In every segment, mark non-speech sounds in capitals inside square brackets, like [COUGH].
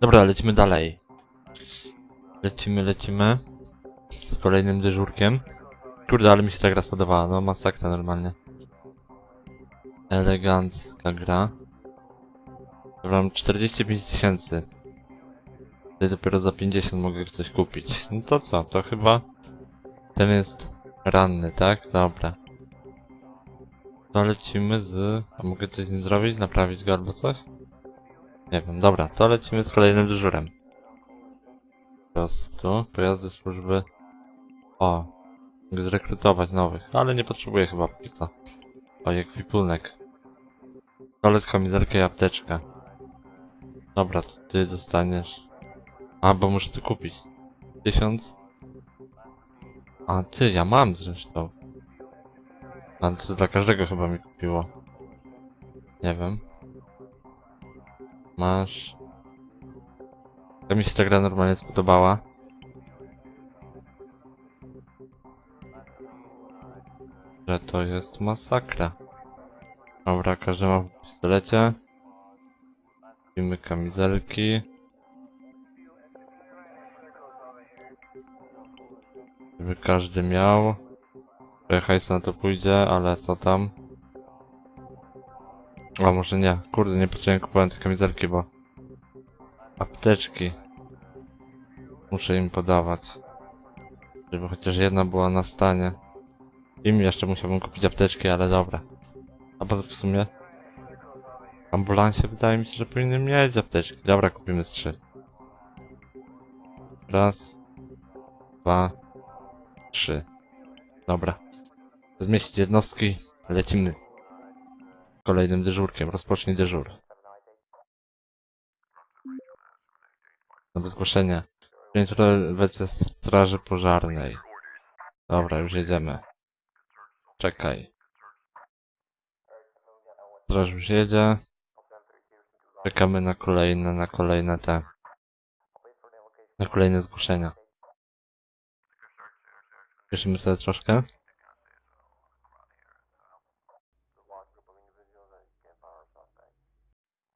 Dobra, lecimy dalej. Lecimy, lecimy. Z kolejnym dyżurkiem. Kurde, ale mi się ta gra spodobała, no masakra normalnie. Elegancka gra. Dobra, mam 45 tysięcy. Tutaj dopiero za 50 mogę coś kupić. No to co, to chyba... Ten jest ranny, tak? Dobra. To lecimy z... A mogę coś z nim zrobić? Naprawić go albo coś? Nie wiem, dobra, to lecimy z kolejnym dyżurem. Po prostu, pojazdy służby... O, mogę zrekrutować nowych, ale nie potrzebuję chyba póki co. O, jak wipunek. Kolec, kamizelkę i apteczkę. Dobra, to ty dostaniesz... A, bo muszę to kupić. Tysiąc? A, ty, ja mam zresztą. A, to dla każdego chyba mi kupiło. Nie wiem. Masz... To mi się ta gra normalnie spodobała. Że to jest masakra. Dobra, każdy ma w pistolecie. Kupimy kamizelki. Żeby każdy miał. Trochę hajsu na to pójdzie, ale co tam? A może nie. Kurde, nie potrzebuję kupować te kamizelki, bo... Apteczki. Muszę im podawać. Żeby chociaż jedna była na stanie. Im jeszcze musiałbym kupić apteczki, ale dobra. A poza w sumie... W ambulansie wydaje mi się, że powinny mieć apteczki. Dobra, kupimy z trzy. Raz. Dwa. Trzy. Dobra. Zmieścić jednostki. Lecimy. Kolejnym dyżurkiem. Rozpocznij dyżur. Nowe zgłoszenie. Interwencja straży pożarnej. Dobra, już jedziemy. Czekaj. Straż już jedzie. Czekamy na kolejne, na kolejne te... Na kolejne zgłoszenia. Cieszymy sobie troszkę.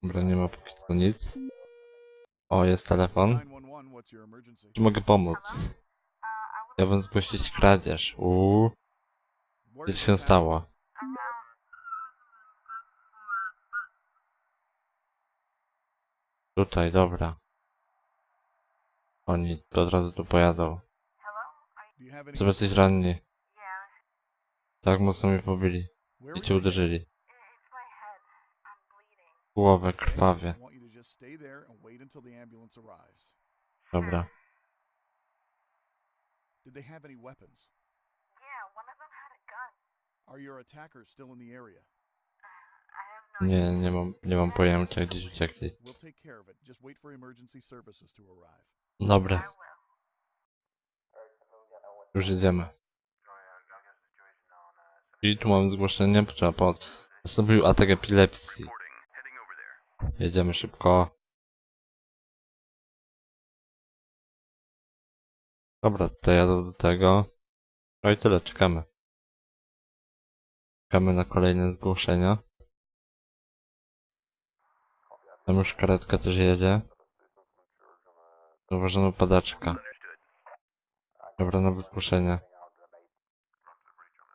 Dobra, nie ma póki co nic. O, jest telefon. 911, what's your emergency? Czy mogę pomóc? Chciałbym zgłosić kradzież. Uuu, co się stało? Tutaj, dobra. Oni od razu tu pojadą. Co jesteś ranni? Tak mocno mnie pobili. I cię uderzyli. Głowę krwawie. I want you to just stay there and wait until the ambulance arrives. Dobra. Did they have any weapons? Yeah, one of them had a gun. Are your attackers still in the area? No Nie, nie mam, nie mam pojęcia, gdzieś uciekli. We'll take care of it. Just wait for emergency services to arrive. I Dobra, już jedziemy. I tu mam zgłoszenie, trzeba pomoc. Nastąpił atak epilepsji. Jedziemy szybko. Dobra, to jadę do tego. No i tyle, czekamy. Czekamy na kolejne zgłoszenia. Tam już karetka też jedzie. Zauważono padaczka. Dobra, nowe zgłoszenie.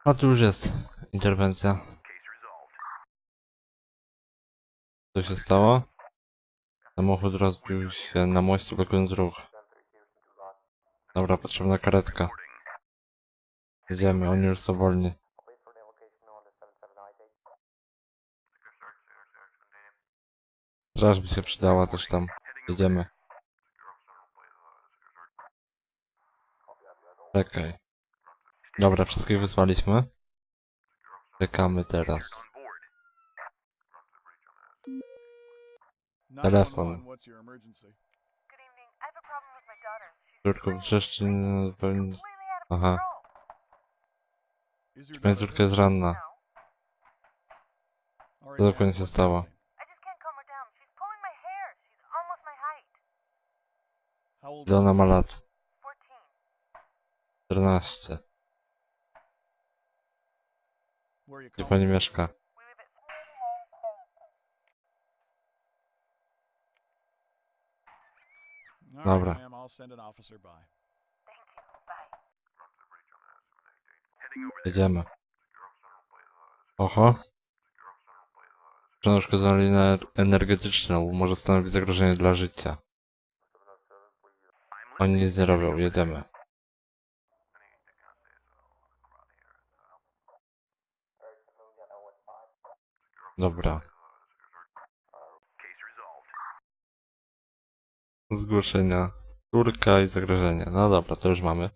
A tu już jest interwencja. Co się stało? Samochód rozbił się na moście blokując ruch. Dobra, potrzebna karetka. Jedziemy, oni już są wolni. Straż by się przydała też tam. Jedziemy. Czekaj. Dobra, wszystkich wysłaliśmy. Czekamy teraz. 911, what's your emergency? Good evening. I have a problem with my daughter. She's Córko, wrzeszczy... Aha. Moja daughter córka jest ranna. Co dokładnie się stało? happening? I just can't calm her down. She's pulling my hair. She's almost my height. How old Ile ona ma lat? 14. 14. Where are you Gdzie calling pani from? mieszka? We live at All Dobra. right, ma'am. I'll send an officer by. Thank you. Bye. Jedziemy. Oho. Przenoszkodzoną linię energetyczną może stanowić zagrożenie dla życia. Oni nic nie robią, jedziemy. Dobra. Zgłoszenia. Turka i zagrożenie. No dobra, to już mamy.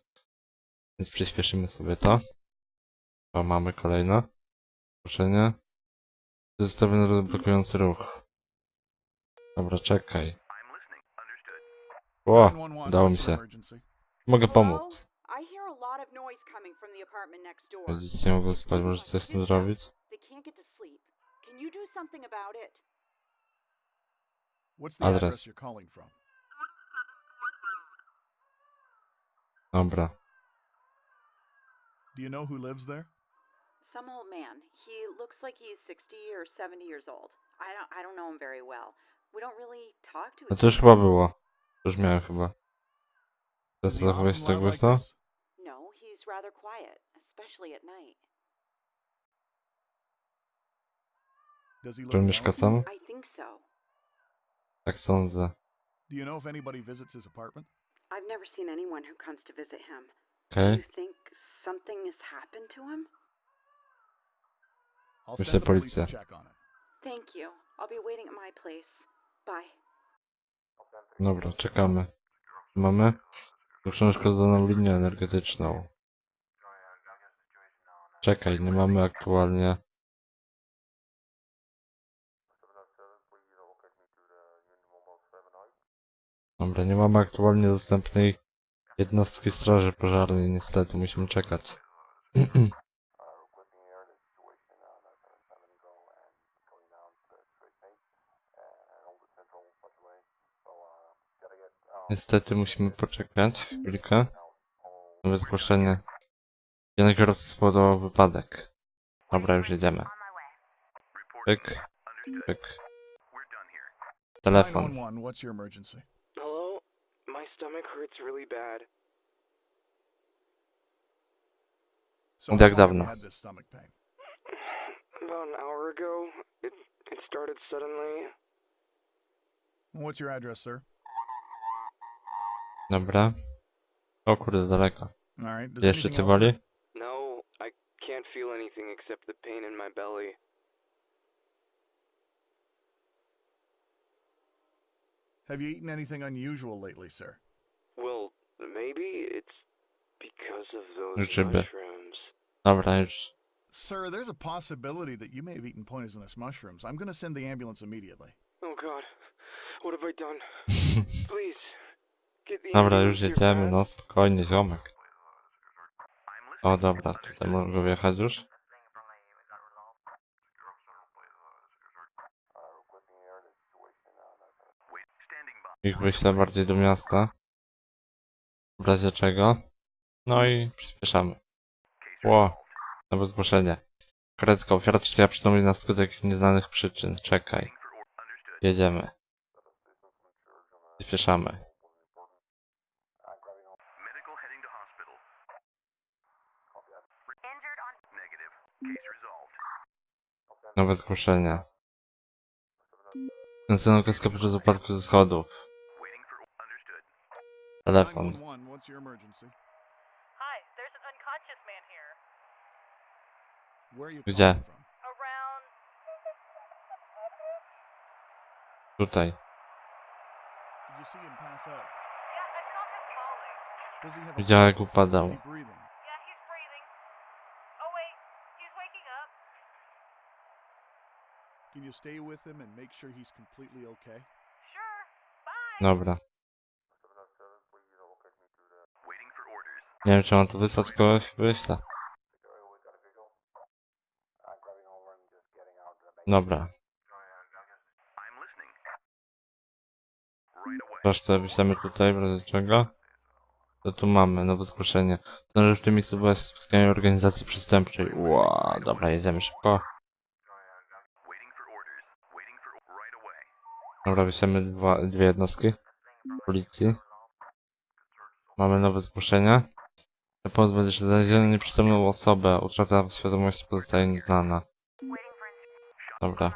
Więc przyspieszymy sobie to. O, mamy kolejne. Zgłoszenie. Zestawiony blokujący ruch. Dobra, czekaj. O, 911, udało mi się. Mogę pomóc. Dzieci nie mogą spać, może coś z tym zrobić? They Dobra. Do you know who lives there? Some old man. He looks like he's 60 or 70 years old. I don't I don't know him very well. We don't really talk to No each to już other. chyba było. To już miałem chyba. Does Teraz he zachowuje often się tak głośno? No, he's rather quiet, especially at night. Does he Czy look on mieszka sam? I think so. Tak sądzę. Do you know if anybody visits his apartment? I've never seen anyone who comes to visit him. Okej. Do you think something has happened to him? I'll Myślę send the police to check on it. Thank you. I'll be waiting at my place. Bye. Dobra, czekamy. Mamy przeszkodzoną linię energetyczną. Czekaj, nie mamy aktualnie. Dobra, nie mamy aktualnie dostępnej jednostki straży pożarnej, niestety musimy czekać. [CLEARS THROAT] Niestety musimy poczekać chwilkę. Nowe zgłoszenie. Jeden kierowca spowodował wypadek. Dobra, już jedziemy. Pyk, pyk. Telefon. My stomach hurts really bad. So Jak how long have dawno? had this stomach pain? About an hour ago, it it started suddenly. What's your address, sir? Dobra. O kurde, daleko. All right. Does Jeszcze anything cię else boli? No, I can't feel anything except the pain in my belly. Have you eaten anything unusual lately, sir? Mushrooms. Dobra, już. Sir, there's a possibility that you may have eaten poisonous mushrooms. I'm going to send the ambulance immediately. Oh god, what have I done? [LAUGHS] Please, get the Dobra, już here jedziemy, no spokojnie, ziomek. O, dobra, tutaj mogę wjechać już. Ich wyślę bardziej do miasta. W razie czego. No i przyspieszamy. Ło, nowe zgłoszenie. Karecka ofiara trzeciej przytomni na skutek nieznanych przyczyn. Czekaj. Jedziemy. Przyspieszamy. Nowe zgłoszenia. Następną kreskę podczas upadku ze schodów. Telefon. Oh wait, he's waking up. Can you stay with him and make sure he's completely okay? Sure. Bye. Dobra. Nie wiem, czy mam tu wysłać kogoś. Wyślę. Dobra. Proszę, wyślemy tutaj, w czego. To tu mamy, nowe zgłoszenie. Że w tym miejscu była organizacji przestępczej. Ła, dobra, jedziemy szybko. Dobra, dwa, dwie jednostki policji. Mamy nowe zgłoszenie. Pozwól się znaleziono nieprzytomną osobę. Utrata świadomości pozostaje nieznana. Dobra.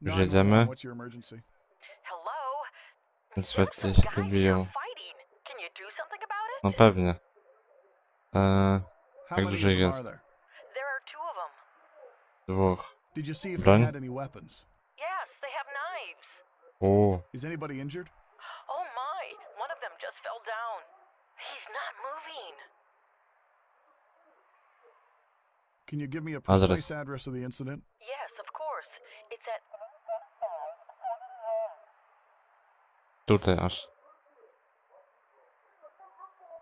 Już jedziemy. Niestety się pobiją. No pewnie. Eee, jak dużo jest? Dwóch. Broń? O. Is anybody injured? Oh my, one of them just fell down. He's not moving. Can you give me a precise address of the incident? Tutaj aż.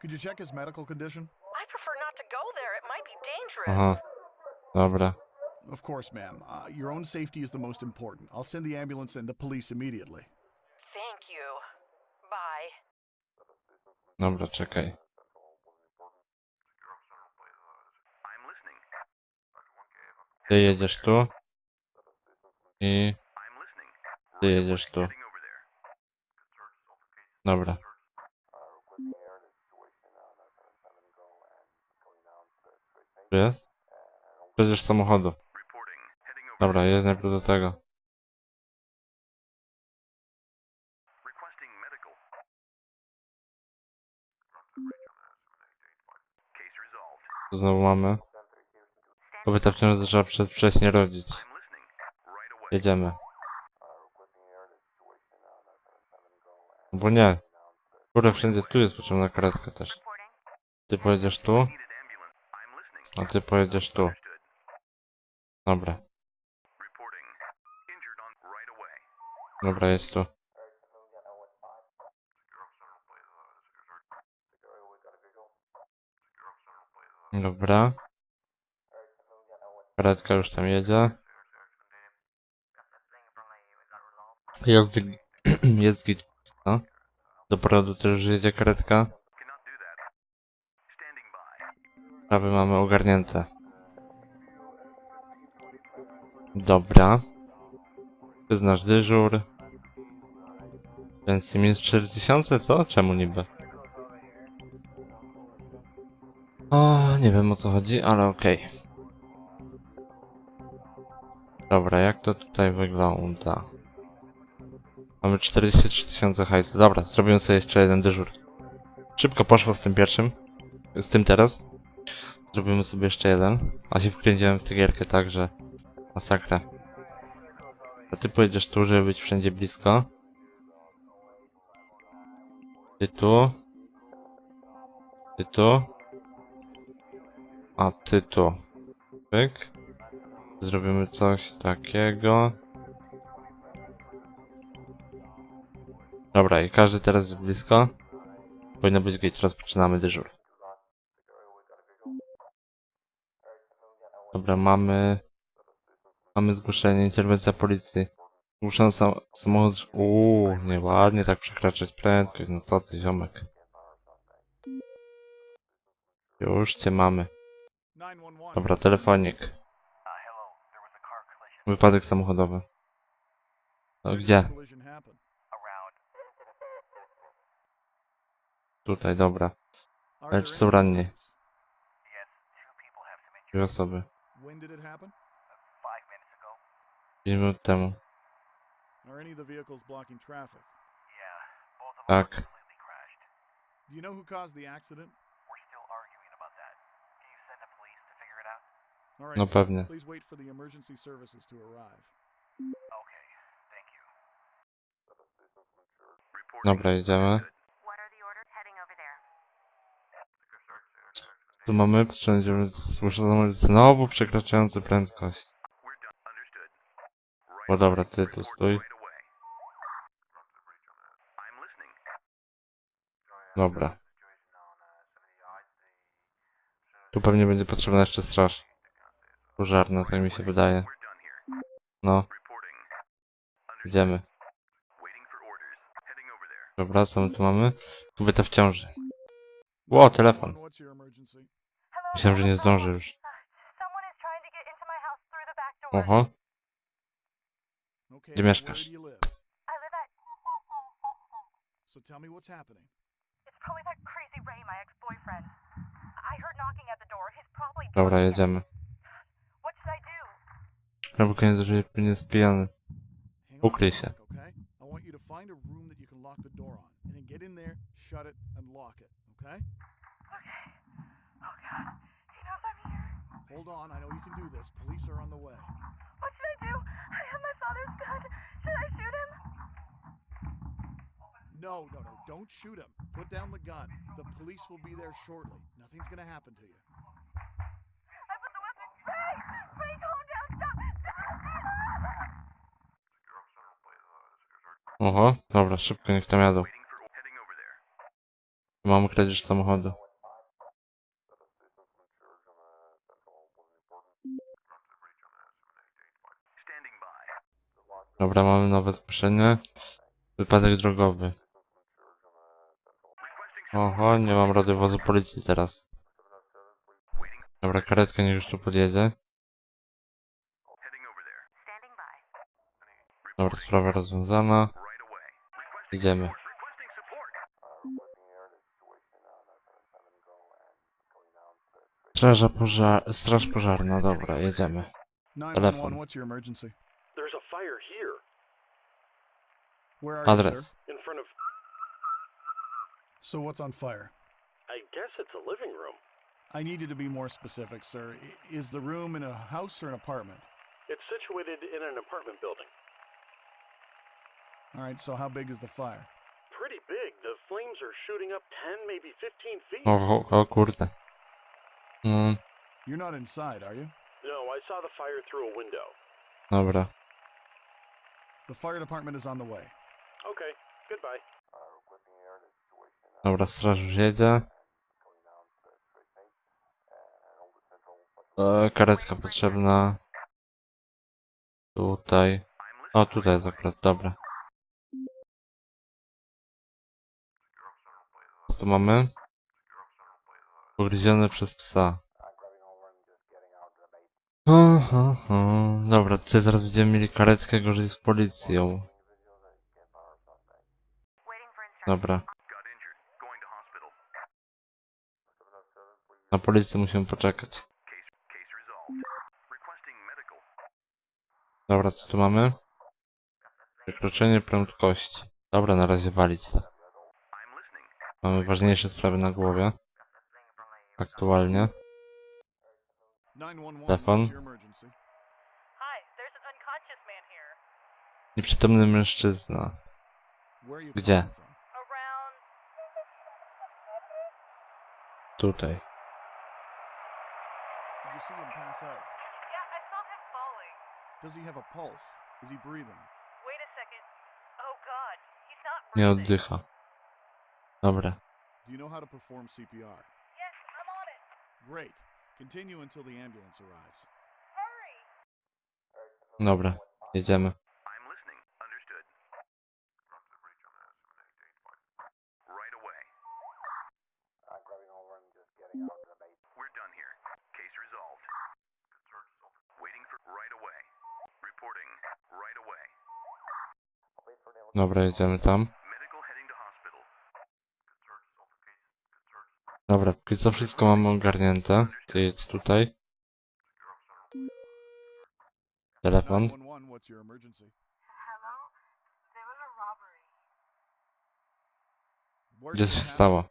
Could you check his medical condition? I prefer not to go there. It might be dangerous. Aha. Dobra. Of course, ma'am. Uh, your own safety is the most important. I'll send the ambulance and the police immediately. Thank you. Bye. Dobra, czekaj. Ty jedziesz tu. I... Ty jedziesz tu. Dobra. Tu jest? Przecież samochodu. Dobra, jest najpierw do tego. Tu znowu mamy. Kobieta wciąż zaczęła przedwcześnie rodzić. Jedziemy. Bo nie. Kurde, wszędzie tu jest potrzebna karetka też. Ty pojedziesz tu, a ty pojedziesz tu. Dobra. Dobra, jest tu. Dobra. Karetka już tam jedzie. Jest, [CLEARS THROAT] jest git, no. Do też jedzie karetka. Sprawy mamy ogarnięte. Dobra. Przyznasz dyżur. Pensji minus 4000, co? Czemu niby? O, nie wiem o co chodzi, ale okej. Dobra, jak to tutaj wygląda? Mamy 43 tysiące hajsu. Dobra, zrobimy sobie jeszcze jeden dyżur. Szybko poszło z tym pierwszym. Z tym teraz. Zrobimy sobie jeszcze jeden. A się wkręciłem w tę gierkę tak, że... Masakra. A ty pojedziesz tu, żeby być wszędzie blisko. Ty tu. Ty tu. A ty tu. Pyk. Zrobimy coś takiego. Dobra, i każdy teraz jest blisko. Powinno być git, rozpoczynamy dyżur. Dobra, mamy... Mamy zgłoszenie, interwencja policji. Zgłoszony sam, samochód... Uuu, nieładnie tak przekraczać prędkość, no co ty, ziomek. Już cię mamy. 911. Dobra, telefonik. Wypadek samochodowy. No gdzie? Tutaj, dobra. Ale there czy są ranni? Dwie osoby. When did it happen? Five minutes ago. Pięć minut temu. Are any of the vehicles blocking traffic? Yeah, both of them Tak. were completely crashed. Do you know who caused the accident? We're still arguing about that. Can you send the police to figure it out? All right. No pewnie. Please wait for the emergency services to arrive. Okay, thank you. Dobra, jedziemy. What are the orders? Heading over there. Tu mamy wszędzie zgłoszony znowu przekraczający prędkość. Bo dobra, ty tu stój. Dobra. Tu pewnie będzie potrzebna jeszcze straż. Pożarna, tak mi się wydaje. No. Idziemy. Dobra, co my tu mamy? Kobieta w ciąży. Ło, telefon. Myślałem, że nie hello. zdąży już. Someone is trying to get into my house through the back door. Oho. Gdzie mieszkasz? do you live? I live at. So tell me what's happening. It's It's probably that crazy Ray, my ex-boyfriend. I heard knocking at the door. He's probably Dobra, drunk. jedziemy. What should I do? No bo koniec, że nie jest pijany. Ukryj się. okay? I want you to find a room that you can lock the door on, and then get in there, shut it, and lock it. Okay? Okay. Oh God. He knows I'm here. Hold on. I know you can do this. Police are on the way. What should I do? I have my father's gun. Should I shoot him? No, no, no. Don't shoot him. Put down the gun. The police will be there shortly. Nothing's gonna happen to you. I put the weapon. Ray! Ray, calm down. Stop. Stop. Oho, dobra, szybko niech tam jadą. Mamy kradzież samochodu. Dobra, mamy nowe zgłoszenie. Wypadek drogowy. Oho, nie mam radiowozu policji teraz. Dobra, karetka niech już tu podjedzie. Dobra, sprawa rozwiązana. Idziemy. Straża pożar... Straż pożarna, dobra, jedziemy. 911, Telefon. Where are you, sir? In front of. So what's on fire? I guess it's a living room. I need you to be more specific, sir. Is the room in a house or an apartment? It's situated in an apartment building. All right, so how big is the fire? Pretty big. The flames are shooting up 10, maybe 15 feet. O, o, o kurde. Mm, You're not inside, are you? No, I saw the fire through a window. dobra. The fire department is on the way. Dobra, straż już jedzie. E, karetka potrzebna. Tutaj. O, tutaj jest akurat, dobra. Co tu mamy? Ugryziony przez psa. Ho, ho. Dobra, tutaj zaraz będziemy mieli karetkę gorzej z policją. Dobra. Na policję musimy poczekać. Dobra, co tu mamy? Przekroczenie prędkości. Dobra, na razie walić to. Mamy ważniejsze sprawy na głowie. Aktualnie. 911, Telefon. what's your emergency? Tutaj. Did you see him pass out? Yeah, I saw him falling. Does he have a pulse? Is he breathing? Wait a second. Oh god, he's not Nie breathing. oddycha. Dobra. Do you know how to perform CPR? Yes, I'm on it. Great. Continue until the ambulance arrives. Hurry. Dobra. Jedziemy. Dobra, jedziemy tam. Dobra, póki co wszystko mamy ogarnięte. Ty jedź tutaj. Telefon. 911, what's your emergency? Hello? There was a robbery. Where Gdzie się stało?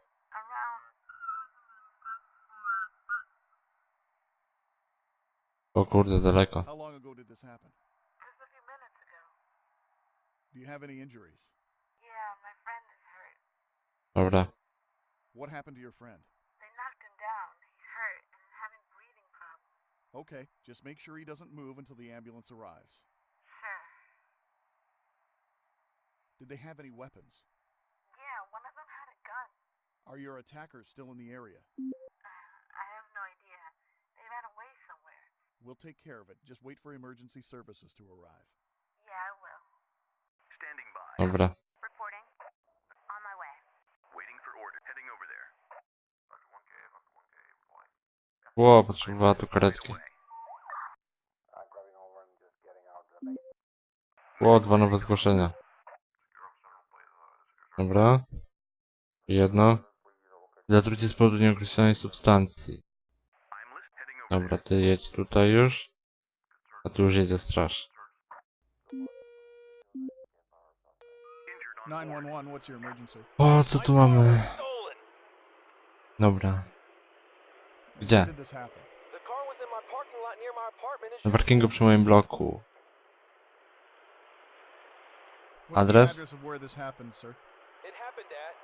O kurde, daleko. Do you have any injuries? Yeah, my friend is hurt. Dobra. What happened to your friend? They knocked him down. He's hurt and having breathing problems. Okay, just make sure he doesn't move until the ambulance arrives. Sure. Did they have any weapons? Yeah, one of them had a gun. Are your attackers still in the area? Uh, I have no idea. They ran away somewhere. We'll take care of it. Just wait for emergency services to arrive. Dobra. Ło, potrzebowała tu karetki. Ło, dwa nowe zgłoszenia. Dobra. Jedno. Zatrucie z powodu nieokreślonej substancji. Dobra, ty jedź tutaj już. A tu już jedzie straż. 911, what's your emergency? O, co tu mamy? Stolen. Dobra. Gdzie? When did this happen? The car was in my parking lot near my apartment and Na parkingu przy moim bloku. What's Address? the address of where this happened, sir? It happened at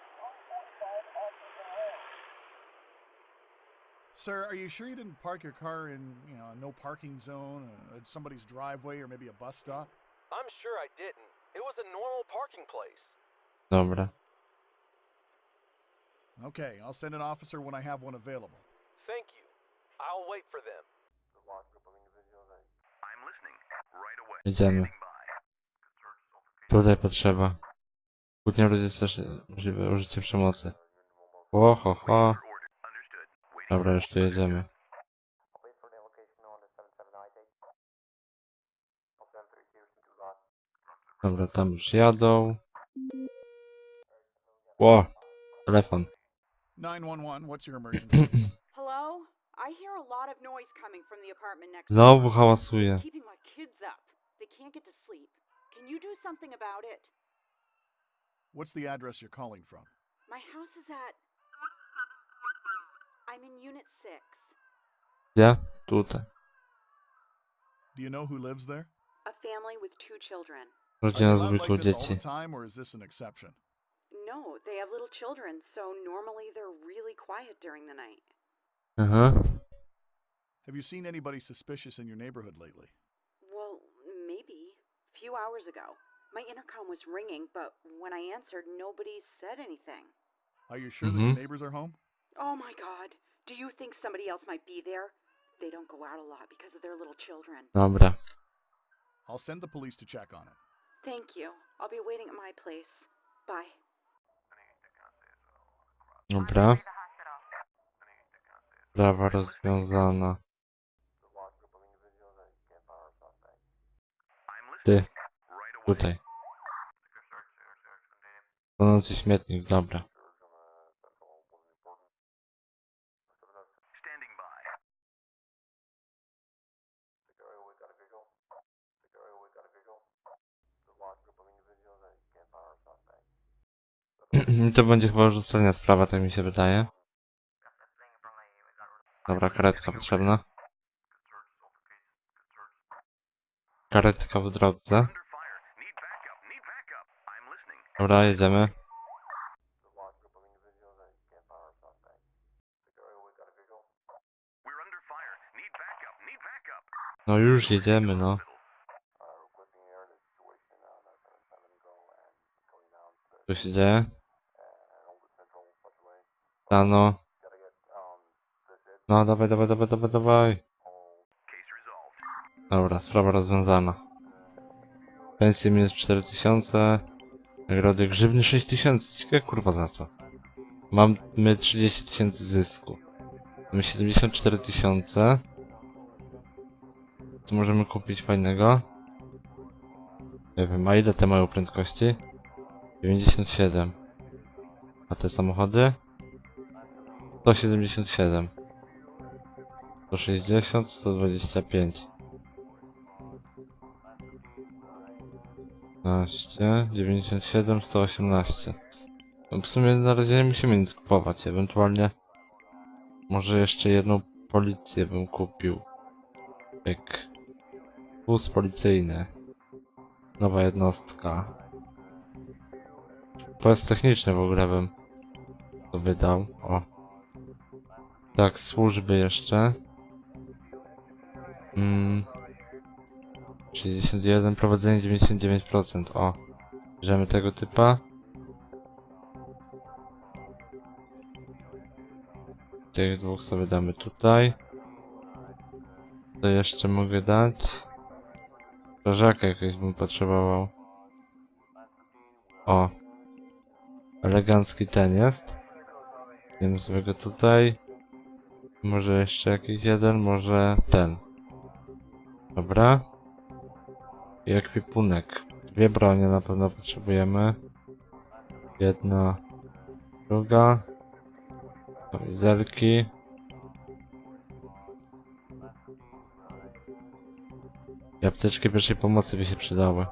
Sir, are you sure you didn't park your car in, you know, a no parking zone, uh, at somebody's driveway, or maybe a bus stop? I'm sure I didn't. It was a normal parking place. Dobra. Okay, I'll send an officer when I have one available. Thank you. I'll wait for them. Idziemy. Tutaj potrzeba. Kłótnia ludzi jest też możliwe użycie przemocy. O, ho, ho. Dobra, już tu jedziemy. Dobra, tam już jadą. Ło, telefon. 911, what's your emergency? [CLEARS THROAT] Hello? I hear a lot of noise coming from the apartment next Znowu door. hałasuje. Keeping my kids up. They can't get to sleep. Can you do something about it? what's the address you're calling from? My house is at. I'm in Unit 6. Gdzie? Tutaj. Do you know who lives there? A family with two children. Are Rodzina they z loud dwójką like this all dzieci. the time, or is this an exception? No, they have little children, so normally they're really quiet during the night. Aha. Have you seen anybody suspicious in your neighborhood lately? Well, maybe. A few hours ago. My intercom was ringing, but when I answered, nobody said anything. Are you sure that Mhm. your neighbors are home? Oh my god. Do you think somebody else might be there? They don't go out a lot because of their little children. Dobra. I'll send the police to check on it. Thank you. I'll be waiting at my place. Bye. Dobra. Sprawa rozwiązana. Ty. Tutaj. Tonący śmietnik, dobra. [CLEARS THROAT] to będzie chyba już ostatnia sprawa, tak mi się wydaje. Dobra, karetka potrzebna. Karetka w drodze. Dobra, jedziemy. No już jedziemy, no. Co się dzieje? Rano. No, dawaj, dawaj, dawaj, dawaj, dawaj. Dobra, sprawa rozwiązana. Pensje minus 4000. Nagrody grzywny 6000. Ciekawe kurwa za co. Mamy 30 tysięcy zysku. Mamy 74 tysiące. Co możemy kupić fajnego? Nie wiem, a ile te mają prędkości? 97. A te samochody? 177. 160, 125. 15, 97, 118. No w sumie na razie nie musimy nic kupować, ewentualnie może jeszcze jedną policję bym kupił. Jak wóz policyjny. Nowa jednostka. Pojazd techniczny w ogóle bym to wydał. O. Tak, służby jeszcze. Mm. 61, prowadzenie 99%. O. Bierzemy tego typa. Tych dwóch sobie damy tutaj. Co jeszcze mogę dać? Strażaka jakiegoś bym potrzebował. O. Elegancki ten jest. Wiem sobie go tutaj. Może jeszcze jakiś jeden, może ten. Dobra. I ekwipunek. Dwie bronie na pewno potrzebujemy. Jedna, druga. Kamizelki. I apteczki pierwszej pomocy by się przydały.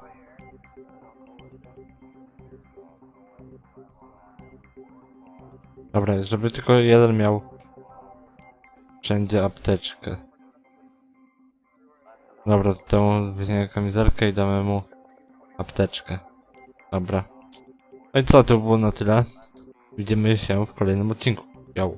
Dobra, żeby tylko jeden miał wszędzie apteczkę. Dobra, to temu weźmiemy kamizelkę i damy mu apteczkę. Dobra. No i co, to było na tyle. Widzimy się w kolejnym odcinku. Yo.